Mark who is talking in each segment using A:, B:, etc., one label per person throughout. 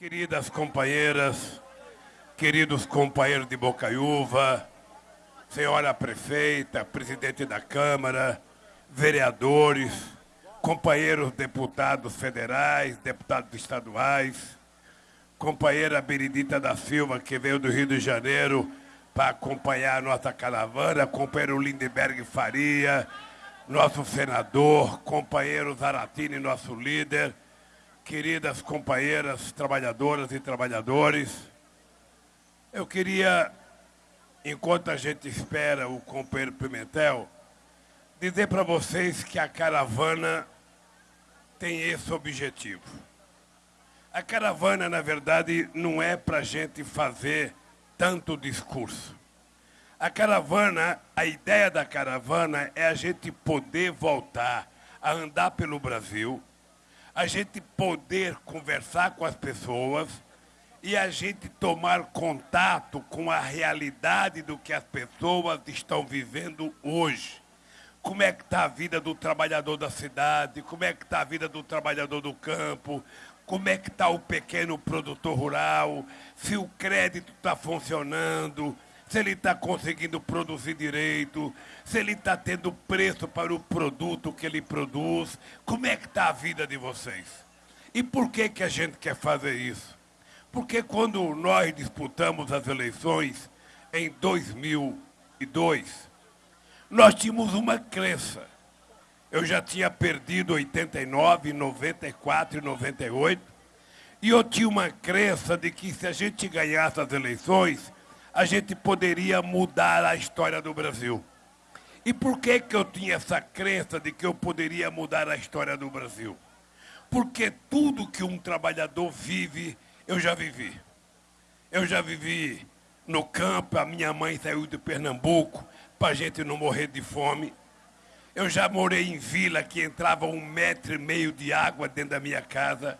A: Queridas companheiras, queridos companheiros de Bocaiúva, senhora prefeita, presidente da Câmara, vereadores, companheiros deputados federais, deputados estaduais, companheira Benedita da Silva, que veio do Rio de Janeiro para acompanhar a nossa caravana, companheiro Lindenberg Faria, nosso senador, companheiro Zaratini, nosso líder, queridas companheiras trabalhadoras e trabalhadores, eu queria, enquanto a gente espera o companheiro Pimentel, dizer para vocês que a caravana tem esse objetivo. A caravana, na verdade, não é para a gente fazer tanto discurso. A caravana, a ideia da caravana é a gente poder voltar a andar pelo Brasil, a gente poder conversar com as pessoas e a gente tomar contato com a realidade do que as pessoas estão vivendo hoje. Como é que está a vida do trabalhador da cidade, como é que está a vida do trabalhador do campo, como é que está o pequeno produtor rural, se o crédito está funcionando, se ele está conseguindo produzir direito, se ele está tendo preço para o produto que ele produz, como é que está a vida de vocês? E por que, que a gente quer fazer isso? Porque quando nós disputamos as eleições em 2002, nós tínhamos uma crença. Eu já tinha perdido 89, 94 e 98, e eu tinha uma crença de que se a gente ganhasse as eleições, a gente poderia mudar a história do Brasil. E por que, que eu tinha essa crença de que eu poderia mudar a história do Brasil? Porque tudo que um trabalhador vive, eu já vivi. Eu já vivi no campo, a minha mãe saiu de Pernambuco para a gente não morrer de fome. Eu já morei em vila que entrava um metro e meio de água dentro da minha casa.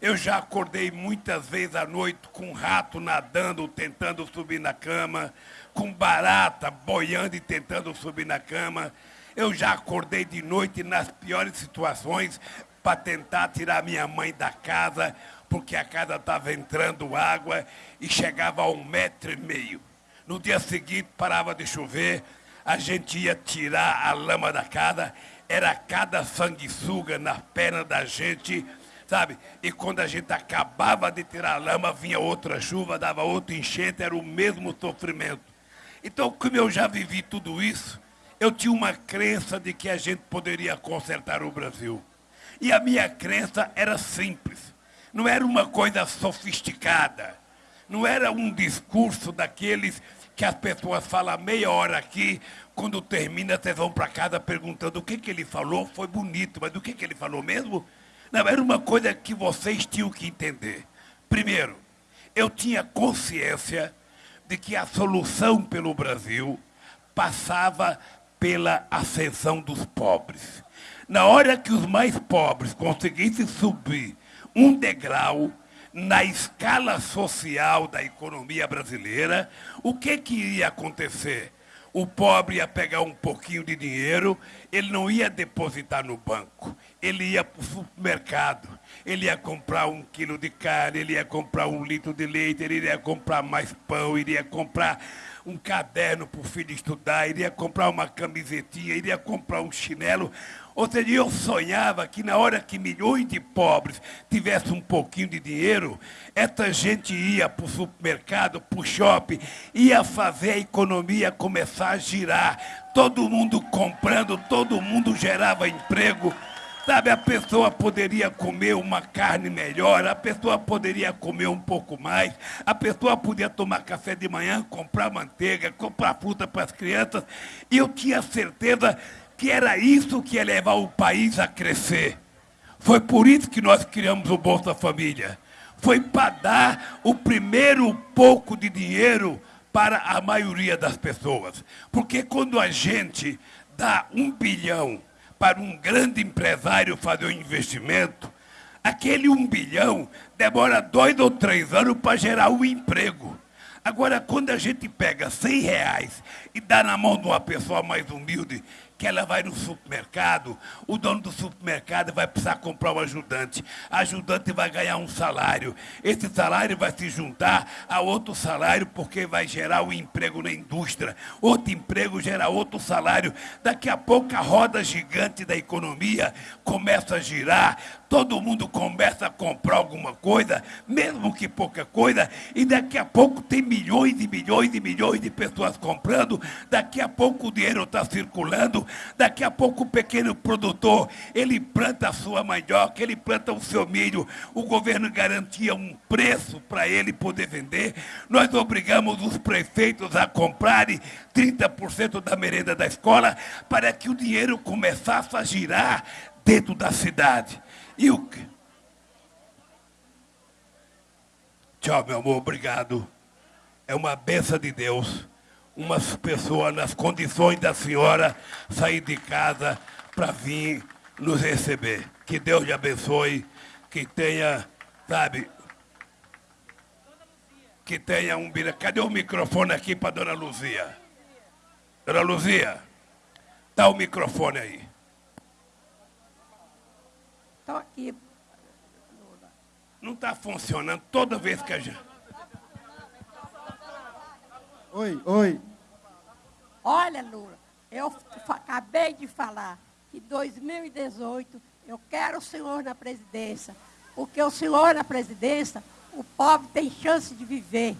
A: Eu já acordei muitas vezes à noite com um rato nadando, tentando subir na cama, com barata boiando e tentando subir na cama. Eu já acordei de noite nas piores situações para tentar tirar minha mãe da casa, porque a casa estava entrando água e chegava a um metro e meio. No dia seguinte parava de chover, a gente ia tirar a lama da casa, era cada sanguessuga na perna da gente sabe? E quando a gente acabava de tirar a lama, vinha outra chuva, dava outro enchente, era o mesmo sofrimento. Então, como eu já vivi tudo isso, eu tinha uma crença de que a gente poderia consertar o Brasil. E a minha crença era simples. Não era uma coisa sofisticada. Não era um discurso daqueles que as pessoas falam meia hora aqui, quando termina, vocês vão para casa perguntando o que, que ele falou, foi bonito, mas o que, que ele falou mesmo? Não, era uma coisa que vocês tinham que entender. Primeiro, eu tinha consciência de que a solução pelo Brasil passava pela ascensão dos pobres. Na hora que os mais pobres conseguissem subir um degrau na escala social da economia brasileira, o que, que iria acontecer? O pobre ia pegar um pouquinho de dinheiro, ele não ia depositar no banco, ele ia para o supermercado, ele ia comprar um quilo de carne, ele ia comprar um litro de leite, ele ia comprar mais pão, iria comprar um caderno para o filho estudar, iria comprar uma camisetinha, iria comprar um chinelo. Ou seja, eu sonhava que na hora que milhões de pobres tivessem um pouquinho de dinheiro, essa gente ia para o supermercado, para o shopping, ia fazer a economia começar a girar. Todo mundo comprando, todo mundo gerava emprego. Sabe, a pessoa poderia comer uma carne melhor, a pessoa poderia comer um pouco mais, a pessoa podia tomar café de manhã, comprar manteiga, comprar fruta para as crianças. E eu tinha certeza que era isso que ia levar o país a crescer. Foi por isso que nós criamos o Bolsa Família. Foi para dar o primeiro pouco de dinheiro para a maioria das pessoas. Porque quando a gente dá um bilhão para um grande empresário fazer um investimento, aquele um bilhão demora dois ou três anos para gerar um emprego. Agora, quando a gente pega 100 reais e dá na mão de uma pessoa mais humilde, que ela vai no supermercado, o dono do supermercado vai precisar comprar um ajudante. A ajudante vai ganhar um salário. Esse salário vai se juntar a outro salário porque vai gerar um emprego na indústria. Outro emprego gera outro salário. Daqui a pouco a roda gigante da economia começa a girar todo mundo começa a comprar alguma coisa, mesmo que pouca coisa, e daqui a pouco tem milhões e milhões e milhões de pessoas comprando, daqui a pouco o dinheiro está circulando, daqui a pouco o pequeno produtor, ele planta a sua mandioca, ele planta o seu milho, o governo garantia um preço para ele poder vender, nós obrigamos os prefeitos a comprarem 30% da merenda da escola para que o dinheiro começasse a girar dentro da cidade. E que? Tchau, meu amor, obrigado. É uma benção de Deus. Umas pessoas nas condições da senhora sair de casa para vir nos receber. Que Deus lhe abençoe. Que tenha, sabe, que tenha um... Cadê o microfone aqui para Dona Luzia? Dona Luzia, dá o microfone aí.
B: Estou aqui.
A: Não está funcionando toda vez que a gente.
C: Oi, oi.
B: Olha, Lula, eu acabei de falar que 2018 eu quero o senhor na presidência. Porque o senhor na presidência, o pobre tem chance de viver.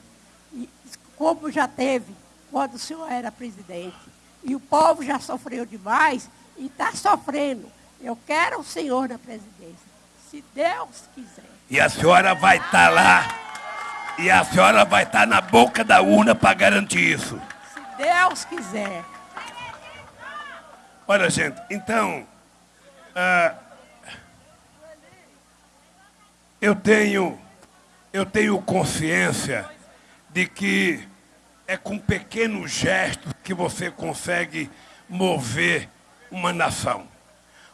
B: E, como já teve quando o senhor era presidente. E o povo já sofreu demais e está sofrendo. Eu quero o senhor na presidência, se Deus quiser.
A: E a senhora vai estar tá lá, e a senhora vai estar tá na boca da urna para garantir isso.
B: Se Deus quiser.
A: Olha, gente, então, uh, eu tenho, eu tenho consciência de que é com pequenos gestos que você consegue mover uma nação.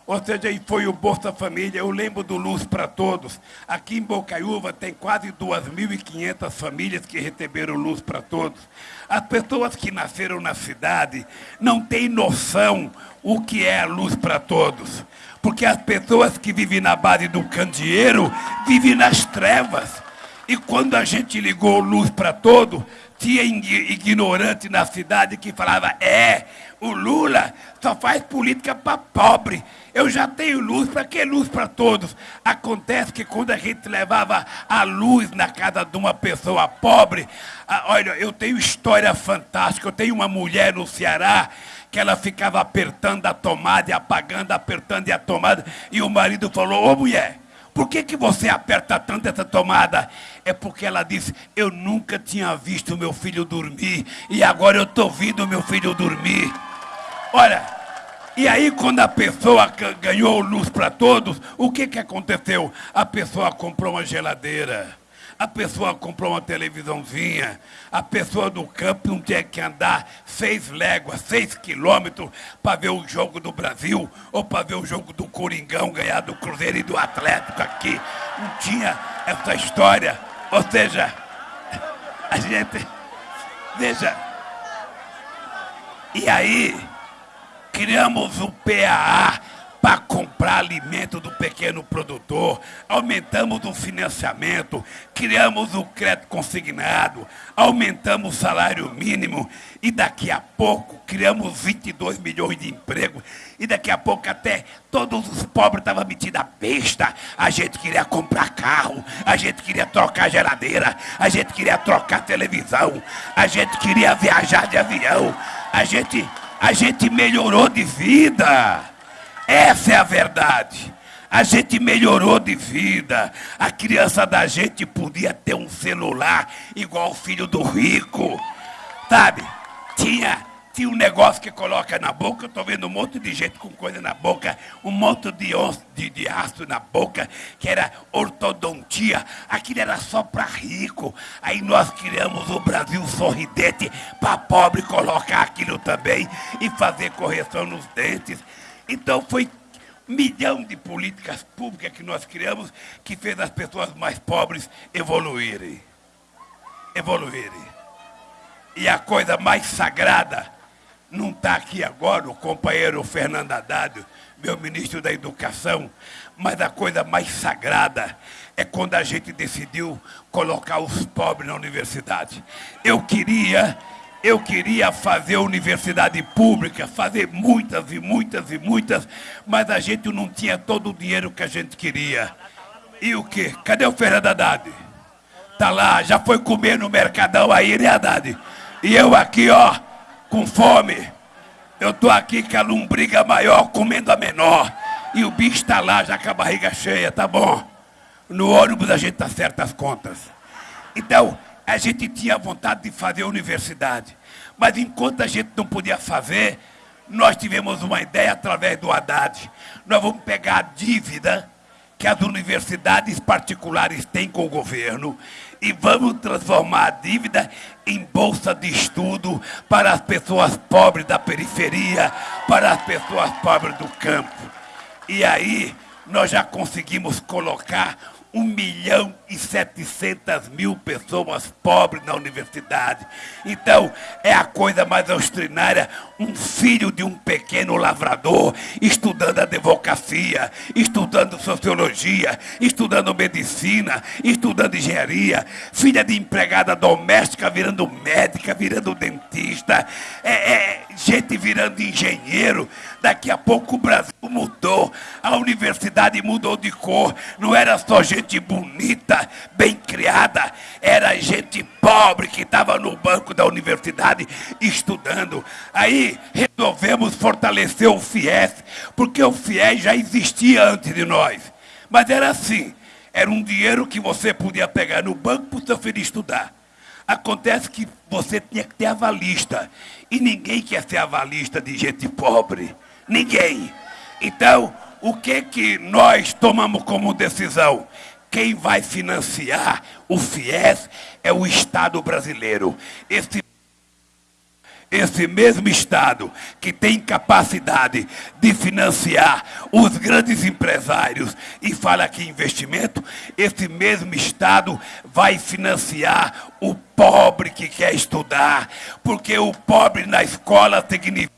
A: Ou seja, foi o Bolsa Família, eu lembro do Luz para Todos. Aqui em Bocaiúva tem quase 2.500 famílias que receberam Luz para Todos. As pessoas que nasceram na cidade não têm noção o que é a Luz para Todos. Porque as pessoas que vivem na base do candeeiro vivem nas trevas. E quando a gente ligou Luz para Todos, tinha ignorante na cidade que falava, é, o Lula só faz política para pobre. Eu já tenho luz, para que luz para todos? Acontece que quando a gente levava a luz na casa de uma pessoa pobre, ah, olha, eu tenho história fantástica. Eu tenho uma mulher no Ceará que ela ficava apertando a tomada e apagando, apertando e a tomada, e o marido falou: Ô mulher, por que, que você aperta tanto essa tomada? É porque ela disse: Eu nunca tinha visto meu filho dormir, e agora eu estou vendo meu filho dormir. Olha, e aí, quando a pessoa ganhou luz para todos, o que, que aconteceu? A pessoa comprou uma geladeira, a pessoa comprou uma televisãozinha, a pessoa do campo não tinha que andar seis léguas, seis quilômetros para ver o jogo do Brasil ou para ver o jogo do Coringão ganhar do Cruzeiro e do Atlético aqui. Não tinha essa história. Ou seja, a gente. Veja. E aí criamos o PAA para comprar alimento do pequeno produtor, aumentamos o financiamento, criamos o crédito consignado, aumentamos o salário mínimo e daqui a pouco criamos 22 milhões de empregos e daqui a pouco até todos os pobres estavam metidos a besta. A gente queria comprar carro, a gente queria trocar geladeira, a gente queria trocar televisão, a gente queria viajar de avião, a gente a gente melhorou de vida. Essa é a verdade. A gente melhorou de vida. A criança da gente podia ter um celular igual o filho do rico. Sabe? Tinha tinha um negócio que coloca na boca, eu estou vendo um monte de gente com coisa na boca, um monte de, de, de aço na boca, que era ortodontia. Aquilo era só para rico. Aí nós criamos o Brasil sorridente para pobre colocar aquilo também e fazer correção nos dentes. Então foi um milhão de políticas públicas que nós criamos que fez as pessoas mais pobres evoluírem. Evoluírem. E a coisa mais sagrada Não está aqui agora o companheiro Fernando Haddad, meu ministro da Educação, mas a coisa mais sagrada é quando a gente decidiu colocar os pobres na universidade. Eu queria, eu queria fazer universidade pública, fazer muitas e muitas e muitas, mas a gente não tinha todo o dinheiro que a gente queria. E o quê? Cadê o Fernando Haddad? Tá lá, já foi comer no Mercadão aí, né, Haddad? E eu aqui, ó, com fome. Eu tô aqui com a lombriga maior comendo a menor. E o bicho está lá já com a barriga cheia, tá bom? No ônibus a gente acerta as contas. Então, a gente tinha vontade de fazer universidade. Mas enquanto a gente não podia fazer, nós tivemos uma ideia através do Haddad. Nós vamos pegar a dívida que as universidades particulares têm com o governo e vamos transformar a dívida em bolsa de estudo para as pessoas pobres da periferia, para as pessoas pobres do campo. E aí nós já conseguimos colocar 1 milhão e 700 mil pessoas pobres na universidade. Então, é a coisa mais extraordinária, um filho de um pequeno lavrador estudando advocacia, estudando sociologia, estudando medicina, estudando engenharia, filha de empregada doméstica virando médica, virando dentista, é, é gente virando engenheiro. Daqui a pouco o Brasil mudou, a universidade mudou de cor, não era só gente bonita, bem criada, era gente pobre que estava no banco da universidade estudando. Aí resolvemos fortalecer o FIES, porque o FIES já existia antes de nós. Mas era assim, era um dinheiro que você podia pegar no banco para o seu filho estudar. Acontece que você tinha que ter avalista. E ninguém quer ser avalista de gente pobre. Ninguém. Então, o que que nós tomamos como decisão? Quem vai financiar o FIES é o Estado brasileiro. Esse esse mesmo Estado que tem capacidade de financiar os grandes empresários e fala que investimento, esse mesmo Estado vai financiar o pobre que quer estudar, porque o pobre na escola significa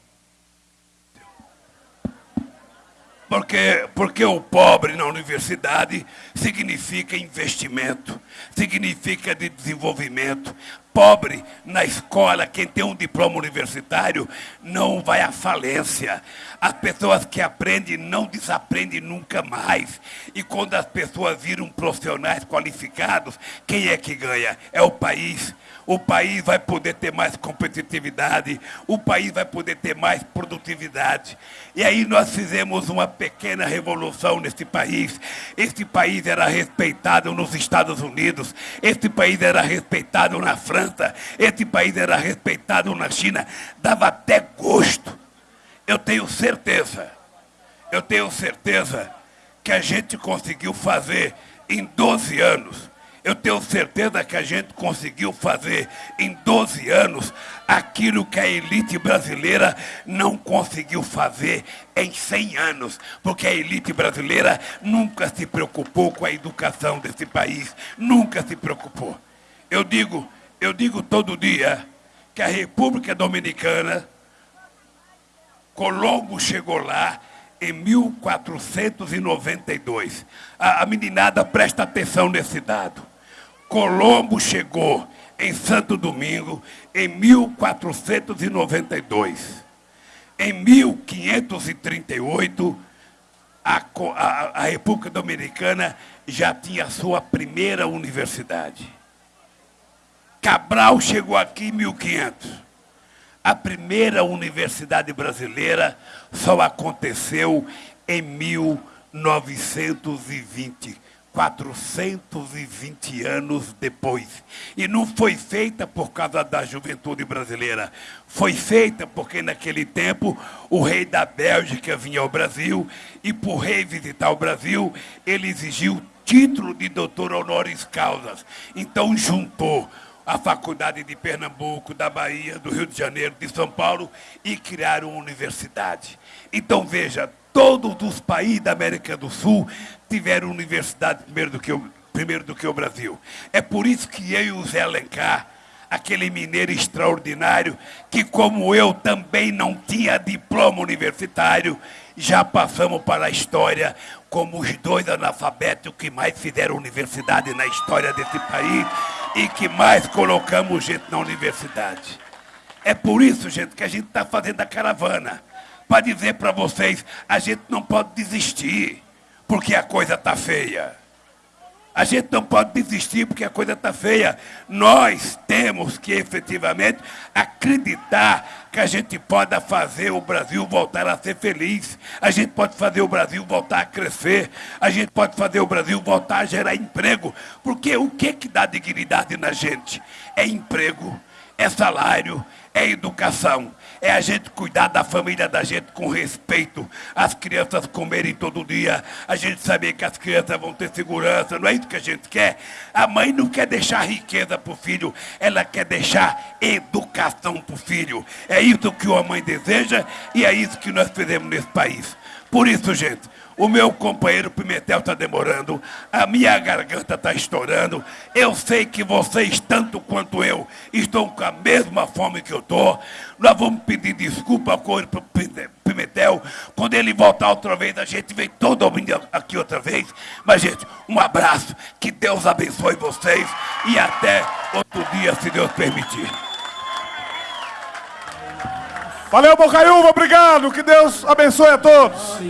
A: Porque, porque o pobre na universidade significa investimento, significa de desenvolvimento. Pobre na escola, quem tem um diploma universitário, não vai à falência. As pessoas que aprendem não desaprendem nunca mais. E quando as pessoas viram profissionais qualificados, quem é que ganha? É o país o país vai poder ter mais competitividade, o país vai poder ter mais produtividade. E aí nós fizemos uma pequena revolução nesse país. Este país era respeitado nos Estados Unidos, este país era respeitado na França, este país era respeitado na China. Dava até gosto. Eu tenho certeza, eu tenho certeza que a gente conseguiu fazer em 12 anos eu tenho certeza que a gente conseguiu fazer em 12 anos aquilo que a elite brasileira não conseguiu fazer em 100 anos, porque a elite brasileira nunca se preocupou com a educação desse país, nunca se preocupou. Eu digo, eu digo todo dia que a República Dominicana, Colombo chegou lá em 1492. A, a meninada presta atenção nesse dado. Colombo chegou em Santo Domingo em 1492. Em 1538, a, a, a República Dominicana já tinha sua primeira universidade. Cabral chegou aqui em 1500. A primeira universidade brasileira só aconteceu em 1920. 420 anos depois. E não foi feita por causa da juventude brasileira. Foi feita porque naquele tempo o rei da Bélgica vinha ao Brasil e por rei visitar o Brasil, ele exigiu título de doutor honoris causas. Então juntou a faculdade de Pernambuco, da Bahia, do Rio de Janeiro, de São Paulo e criaram uma universidade. Então veja, todos os países da América do Sul tiveram universidade primeiro do que o, primeiro do que o Brasil. É por isso que eu e o Zé Alencar, aquele mineiro extraordinário que, como eu, também não tinha diploma universitário, já passamos para a história como os dois analfabetos que mais fizeram universidade na história desse país e que mais colocamos gente na universidade. É por isso, gente, que a gente está fazendo a caravana. Para dizer para vocês, a gente não pode desistir, porque a coisa está feia. A gente não pode desistir porque a coisa está feia. Nós temos que efetivamente acreditar que a gente pode fazer o Brasil voltar a ser feliz. A gente pode fazer o Brasil voltar a crescer. A gente pode fazer o Brasil voltar a gerar emprego. Porque o que, que dá dignidade na gente? É emprego, é salário, é educação. É a gente cuidar da família da gente com respeito. As crianças comerem todo dia. A gente saber que as crianças vão ter segurança. Não é isso que a gente quer? A mãe não quer deixar riqueza para o filho. Ela quer deixar educação para o filho. É isso que a mãe deseja e é isso que nós fizemos nesse país. Por isso, gente, o meu companheiro Pimentel está demorando, a minha garganta está estourando. Eu sei que vocês, tanto quanto eu, estão com a mesma fome que eu estou. Nós vamos pedir desculpa para o Pimentel. Quando ele voltar outra vez, a gente vem todo mundo aqui outra vez. Mas, gente, um abraço, que Deus abençoe vocês e até outro dia, se Deus permitir.
D: Valeu, Bocaiúva, obrigado. Que Deus abençoe a todos.